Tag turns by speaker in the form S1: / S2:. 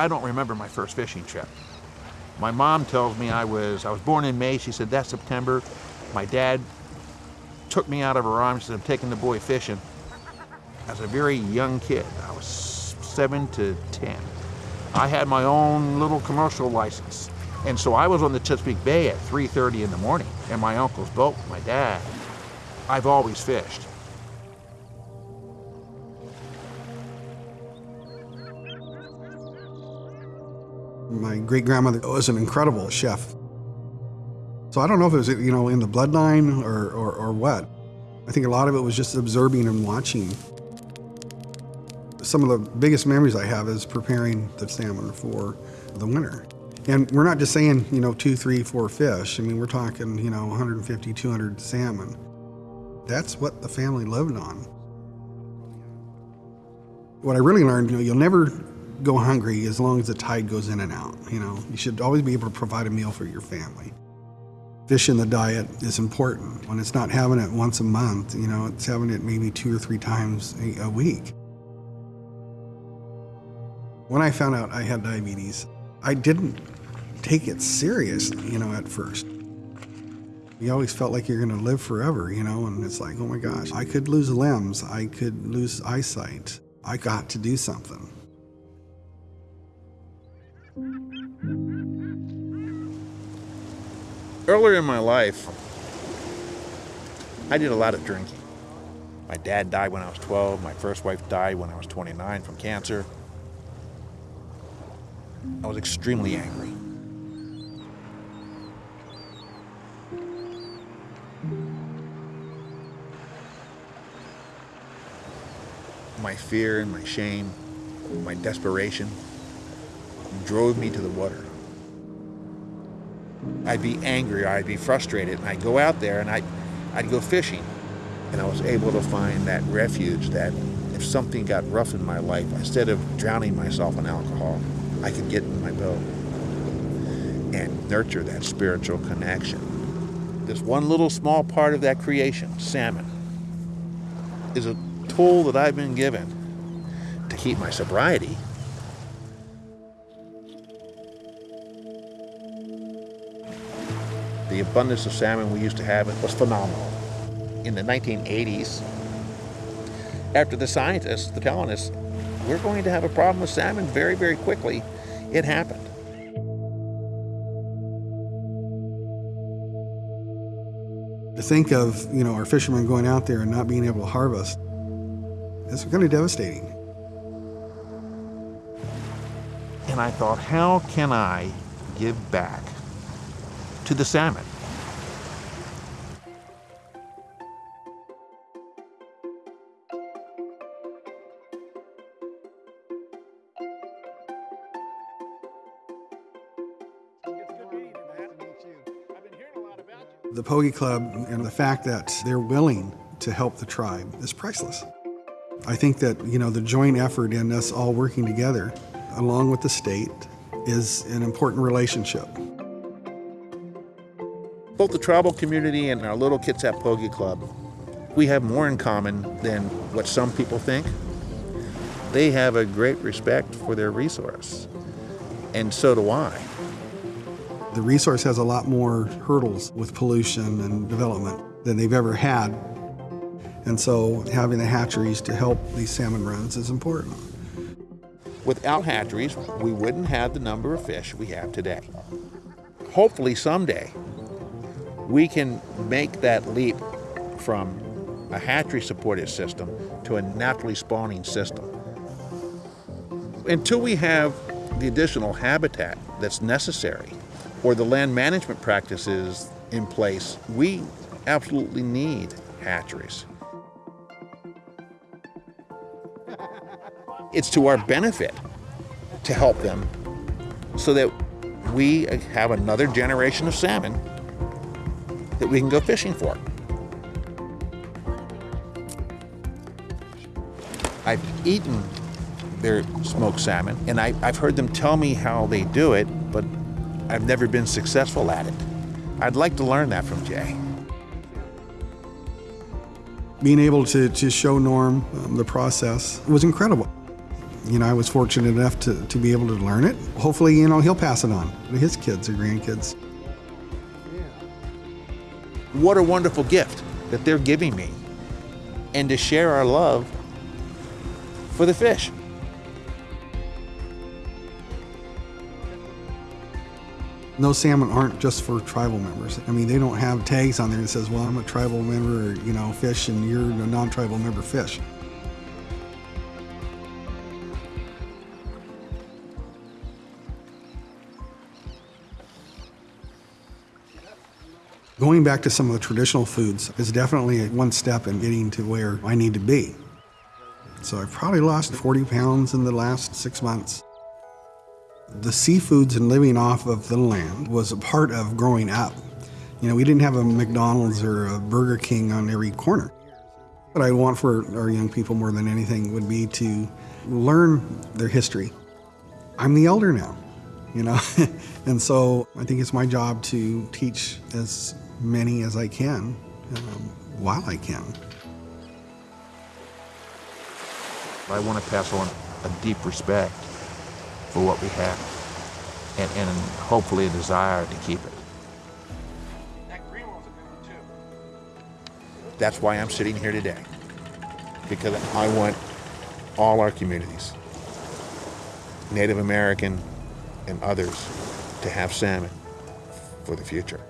S1: I don't remember my first fishing trip. My mom tells me I was, I was born in May. She said, that's September. My dad took me out of her arms and said, I'm taking the boy fishing. As a very young kid, I was seven to 10. I had my own little commercial license. And so I was on the Chesapeake Bay at 3.30 in the morning in my uncle's boat, my dad. I've always fished.
S2: My great grandmother was an incredible chef. So I don't know if it was, you know, in the bloodline or, or, or what. I think a lot of it was just observing and watching. Some of the biggest memories I have is preparing the salmon for the winter. And we're not just saying, you know, two, three, four fish. I mean, we're talking, you know, 150, 200 salmon. That's what the family lived on. What I really learned, you know, you'll never go hungry as long as the tide goes in and out. You know, you should always be able to provide a meal for your family. Fish in the diet is important. When it's not having it once a month, you know, it's having it maybe two or three times a, a week. When I found out I had diabetes, I didn't take it serious, you know, at first. You always felt like you're going to live forever, you know, and it's like, oh my gosh, I could lose limbs, I could lose eyesight. I got to do something.
S1: Earlier in my life, I did a lot of drinking. My dad died when I was 12. My first wife died when I was 29 from cancer. I was extremely angry. My fear and my shame, my desperation drove me to the water. I'd be angry or I'd be frustrated and I'd go out there and I'd, I'd go fishing. And I was able to find that refuge that if something got rough in my life, instead of drowning myself in alcohol, I could get in my boat and nurture that spiritual connection. This one little small part of that creation, salmon, is a tool that I've been given to keep my sobriety The abundance of salmon we used to have was phenomenal. In the 1980s, after the scientists the colonists, we're going to have a problem with salmon very, very quickly, it happened.
S2: To think of, you know, our fishermen going out there and not being able to harvest, it's kind of devastating.
S1: And I thought, how can I give back to the salmon.
S2: The Poggie Club and the fact that they're willing to help the tribe is priceless. I think that, you know, the joint effort in us all working together, along with the state, is an important relationship.
S1: Both the tribal community and our little Kitsap Club, we have more in common than what some people think. They have a great respect for their resource, and so do I.
S2: The resource has a lot more hurdles with pollution and development than they've ever had. And so having the hatcheries to help these salmon runs is important.
S1: Without hatcheries, we wouldn't have the number of fish we have today. Hopefully someday, we can make that leap from a hatchery supported system to a naturally spawning system. Until we have the additional habitat that's necessary or the land management practices in place, we absolutely need hatcheries. It's to our benefit to help them so that we have another generation of salmon that we can go fishing for. I've eaten their smoked salmon, and I, have heard them tell me how they do it, but I've never been successful at it. I'd like to learn that from Jay.
S2: Being able to, to show Norm um, the process was incredible. you know, I was fortunate enough to, to be able to learn it. Hopefully, you know, he'll pass it on to his kids or grandkids.
S1: What a wonderful gift that they're giving me. And to share our love for the fish.
S2: Those salmon aren't just for tribal members. I mean, they don't have tags on there that says, well, I'm a tribal member, you know, fish, and you're a non-tribal member fish. Going back to some of the traditional foods is definitely one step in getting to where I need to be. So I've probably lost 40 pounds in the last six months. The seafoods and living off of the land was a part of growing up. You know, we didn't have a McDonald's or a Burger King on every corner. What I want for our young people more than anything would be to learn their history. I'm the elder now, you know, and so I think it's my job to teach as many as I can um, while I can.
S1: I want to pass on a deep respect for what we have and, and hopefully a desire to keep it.
S3: That green one's a good one too.
S1: That's why I'm sitting here today. Because I want all our communities, Native American and others, to have salmon for the future.